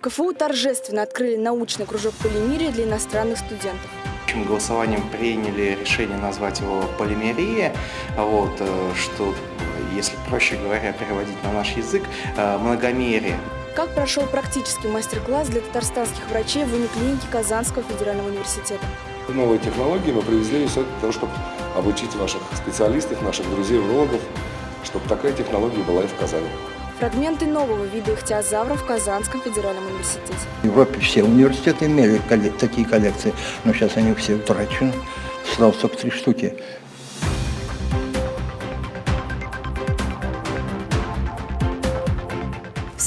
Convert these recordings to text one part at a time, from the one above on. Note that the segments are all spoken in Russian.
В КФУ торжественно открыли научный кружок полимерии для иностранных студентов. Общим голосованием приняли решение назвать его полимерия, вот, э, что, если проще говоря, переводить на наш язык, э, многомерие. Как прошел практический мастер-класс для татарстанских врачей в униклинике Казанского федерального университета? Новые технологии мы привезли все для того, чтобы обучить ваших специалистов, наших друзей-урологов, чтобы такая технология была и в Казани. Фрагменты нового вида ихтиозавров в Казанском федеральном университете. В Европе все университеты имели такие коллекции, но сейчас они все утрачены. Осталось только три штуки.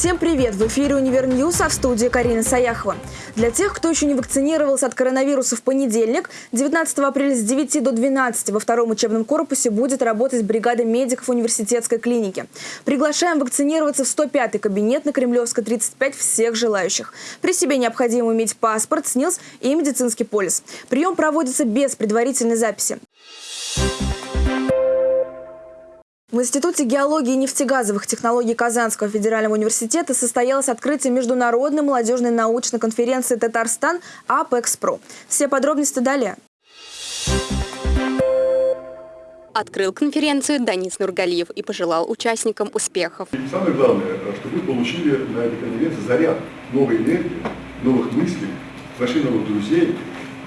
Всем привет! В эфире «Универ News», а в студии Карина Саяхова. Для тех, кто еще не вакцинировался от коронавируса в понедельник, 19 апреля с 9 до 12 во втором учебном корпусе будет работать бригада медиков университетской клиники. Приглашаем вакцинироваться в 105-й кабинет на Кремлевской 35 всех желающих. При себе необходимо иметь паспорт, СНИЛС и медицинский полис. Прием проводится без предварительной записи. В Институте геологии и нефтегазовых технологий Казанского федерального университета состоялось открытие международной молодежной научной конференции «Татарстан АПЭКСПРО». Все подробности далее. Открыл конференцию Данис Нургалиев и пожелал участникам успехов. И самое главное, что вы получили на этой конференции заряд новой энергии, новых мыслей, нашли новых друзей.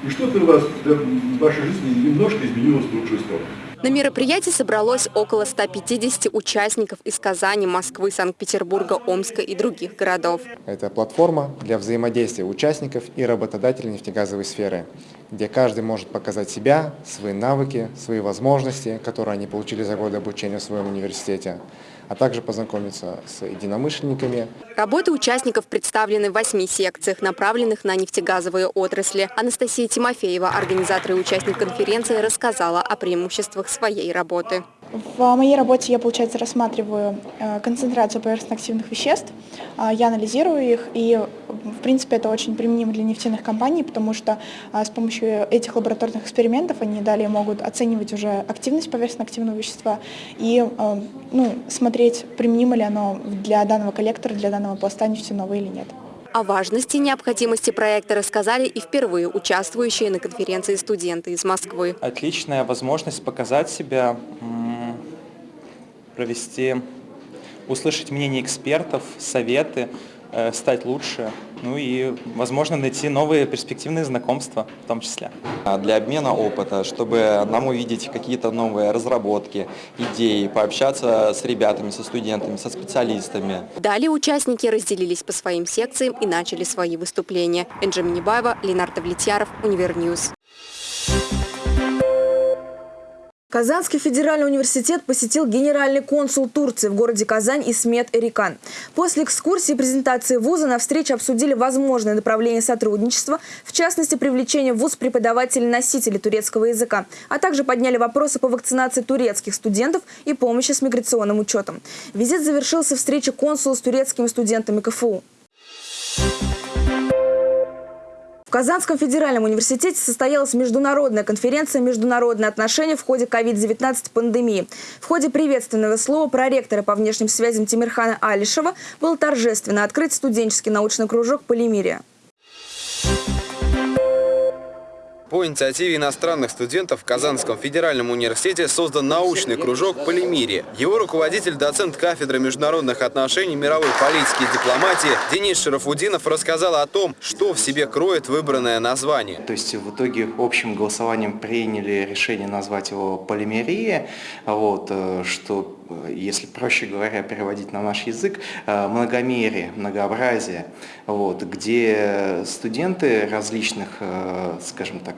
И что-то у вас в вашей жизни немножко изменилось в лучшую сторону. На мероприятии собралось около 150 участников из Казани, Москвы, Санкт-Петербурга, Омска и других городов. Это платформа для взаимодействия участников и работодателей нефтегазовой сферы, где каждый может показать себя, свои навыки, свои возможности, которые они получили за годы обучения в своем университете а также познакомиться с единомышленниками. Работы участников представлены в восьми секциях, направленных на нефтегазовые отрасли. Анастасия Тимофеева, организатор и участник конференции, рассказала о преимуществах своей работы. В моей работе я, получается, рассматриваю э, концентрацию поверхностно-активных веществ, э, я анализирую их, и, в принципе, это очень применимо для нефтяных компаний, потому что э, с помощью этих лабораторных экспериментов они далее могут оценивать уже активность поверхностно-активного вещества и ну, смотреть, применимо ли оно для данного коллектора, для данного пласта нефтяного или нет. О важности и необходимости проекта рассказали и впервые участвующие на конференции студенты из Москвы. Отличная возможность показать себя, провести, услышать мнение экспертов, советы, стать лучше, ну и, возможно, найти новые перспективные знакомства в том числе. А для обмена опыта, чтобы нам увидеть какие-то новые разработки, идеи, пообщаться с ребятами, со студентами, со специалистами. Далее участники разделились по своим секциям и начали свои выступления. Энджи Минибаева, Ленар Довлетьяров, Универ News. Казанский федеральный университет посетил генеральный консул Турции в городе Казань Исмет Эрикан. После экскурсии и презентации вуза на встрече обсудили возможные направления сотрудничества, в частности, привлечение в вуз преподавателей-носителей турецкого языка, а также подняли вопросы по вакцинации турецких студентов и помощи с миграционным учетом. Визит завершился встречей консула с турецкими студентами КФУ. Казанском федеральном университете состоялась международная конференция «Международные отношения в ходе COVID-19 пандемии». В ходе приветственного слова проректора по внешним связям Тимирхана Алишева был торжественно открыт студенческий научный кружок «Полимерия». По инициативе иностранных студентов в Казанском федеральном университете создан научный кружок «Полимирия». Его руководитель, доцент кафедры международных отношений, мировой политики и дипломатии Денис Шарафудинов рассказал о том, что в себе кроет выбранное название. То есть в итоге общим голосованием приняли решение назвать его «Полимерия», вот, э, что если проще говоря, переводить на наш язык, э, многомерие, многообразие, вот, где студенты различных, э, скажем так,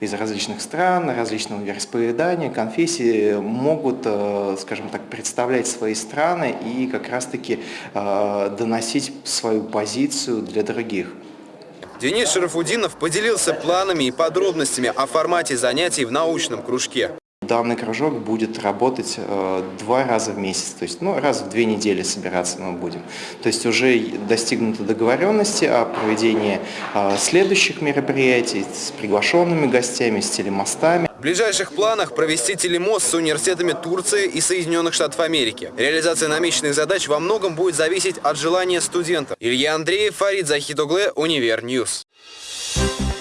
из различных стран, различного вероисповедания, конфессий могут, э, скажем так, представлять свои страны и как раз-таки доносить свою позицию для других. Денис Шарафудинов поделился планами и подробностями о формате занятий в научном кружке. Данный кружок будет работать э, два раза в месяц, то есть ну, раз в две недели собираться мы будем. То есть уже достигнуты договоренности о проведении э, следующих мероприятий с приглашенными гостями, с телемостами. В ближайших планах провести телемост с университетами Турции и Соединенных Штатов Америки. Реализация намеченных задач во многом будет зависеть от желания студентов. Илья Андреев, Фарид Захитоглы, Универ News. В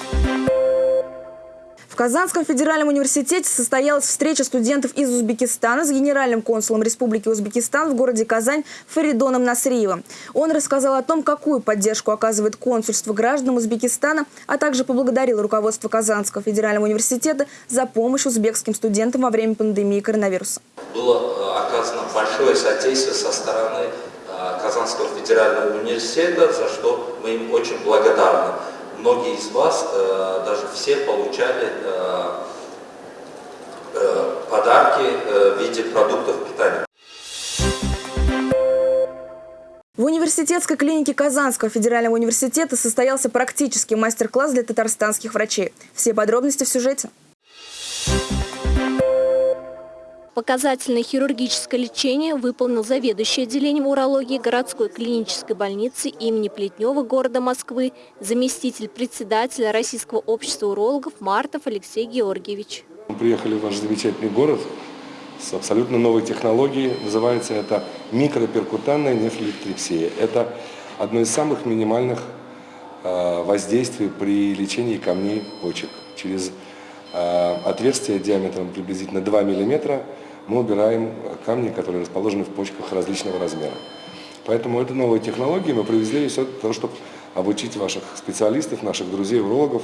Казанском федеральном университете состоялась встреча студентов из Узбекистана с генеральным консулом Республики Узбекистан в городе Казань Фаридоном Насриевым. Он рассказал о том, какую поддержку оказывает консульство гражданам Узбекистана, а также поблагодарил руководство Казанского федерального университета за помощь узбекским студентам во время пандемии коронавируса. Было э, оказано большое содействие со стороны э, Казанского федерального университета, за что мы им очень благодарны многие из вас, э, даже все получали э, э, подарки в виде продуктов питания. В университетской клинике Казанского федерального университета состоялся практический мастер-класс для татарстанских врачей. Все подробности в сюжете. Показательное хирургическое лечение выполнил заведующий отделением урологии городской клинической больницы имени Плетнева города Москвы, заместитель председателя Российского общества урологов Мартов Алексей Георгиевич. Мы приехали в ваш замечательный город с абсолютно новой технологией. Называется это микроперкутанная нефролитрепсия. Это одно из самых минимальных э, воздействий при лечении камней почек. Через э, отверстие диаметром приблизительно 2 миллиметра мы убираем камни, которые расположены в почках различного размера. Поэтому это новые технологии мы привезли все для того, чтобы обучить ваших специалистов, наших друзей-урологов,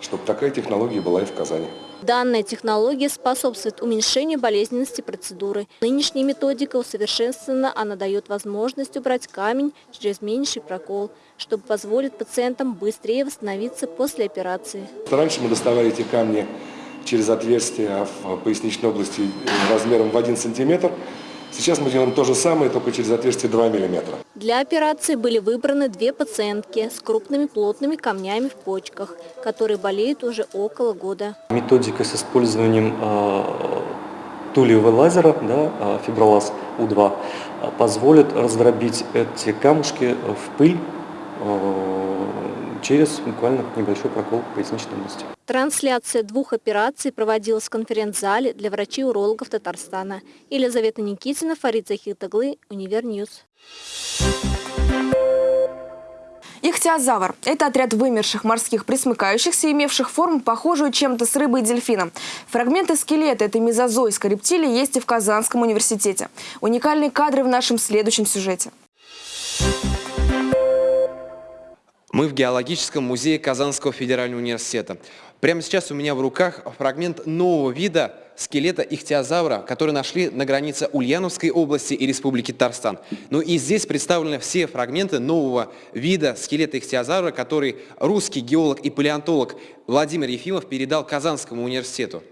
чтобы такая технология была и в Казани. Данная технология способствует уменьшению болезненности процедуры. Нынешняя методика усовершенствована, она дает возможность убрать камень через меньший прокол, чтобы позволить пациентам быстрее восстановиться после операции. Раньше мы доставали эти камни через отверстие в поясничной области размером в 1 сантиметр. Сейчас мы делаем то же самое, только через отверстие 2 миллиметра. Для операции были выбраны две пациентки с крупными плотными камнями в почках, которые болеют уже около года. Методика с использованием э, тулевого лазера, да, э, фибролаз У2, позволит раздробить эти камушки в пыль э, через буквально небольшой прокол поясничной области. Трансляция двух операций проводилась в конференц-зале для врачей-урологов Татарстана. Елизавета Никитина, Фарид Захитоглы, Универ News. Ихтиозавр – это отряд вымерших морских присмыкающихся, имевших форму, похожую чем-то с рыбой и дельфином. Фрагменты скелета этой мезозойской рептилии есть и в Казанском университете. Уникальные кадры в нашем следующем сюжете. Мы в геологическом музее Казанского федерального университета. Прямо сейчас у меня в руках фрагмент нового вида скелета ихтиозавра, который нашли на границе Ульяновской области и Республики Татарстан. Ну и здесь представлены все фрагменты нового вида скелета ихтиозавра, который русский геолог и палеонтолог Владимир Ефимов передал Казанскому университету.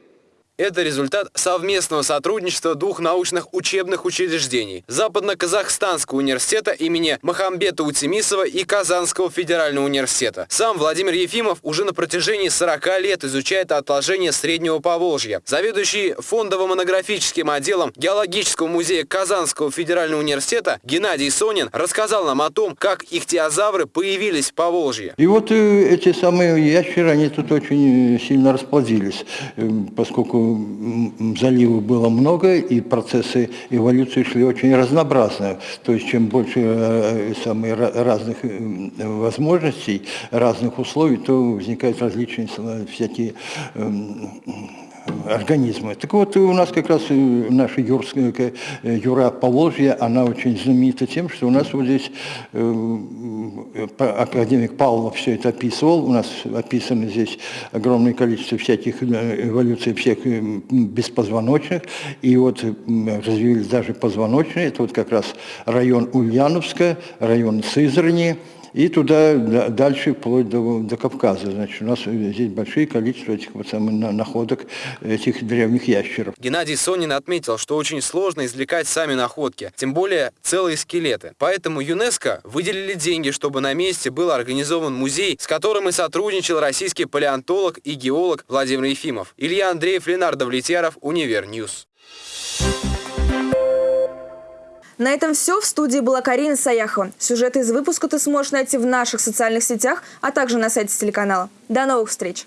Это результат совместного сотрудничества двух научных учебных учреждений – Западно-Казахстанского университета имени Махамбета Утемисова и Казанского федерального университета. Сам Владимир Ефимов уже на протяжении 40 лет изучает отложения Среднего Поволжья. Заведующий фондово-монографическим отделом Геологического музея Казанского федерального университета Геннадий Сонин рассказал нам о том, как ихтиозавры появились в Поволжье. И вот э, эти самые ящеры, они тут очень сильно расплодились, э, поскольку заливов было много, и процессы эволюции шли очень разнообразно. То есть чем больше э, самых разных э, возможностей, разных условий, то возникают различные всякие организмы. Так вот, у нас как раз наша юрская, э, юра Поволжья, она очень знаменита тем, что у нас вот здесь э, академик Павлов все это описывал, у нас описано здесь огромное количество всяких э, эволюций всех беспозвоночных, и вот развились даже позвоночные, это вот как раз район Ульяновска, район Сызрани, и туда дальше, вплоть до, до Кавказа. Значит, у нас здесь большое количество этих вот самых находок, этих древних ящеров. Геннадий Сонин отметил, что очень сложно извлекать сами находки, тем более целые скелеты. Поэтому ЮНЕСКО выделили деньги, чтобы на месте был организован музей, с которым и сотрудничал российский палеонтолог и геолог Владимир Ефимов. Илья Андреев, Ленар Довлетьяров, Универ News. На этом все. В студии была Карина Саяхова. Сюжеты из выпуска ты сможешь найти в наших социальных сетях, а также на сайте телеканала. До новых встреч!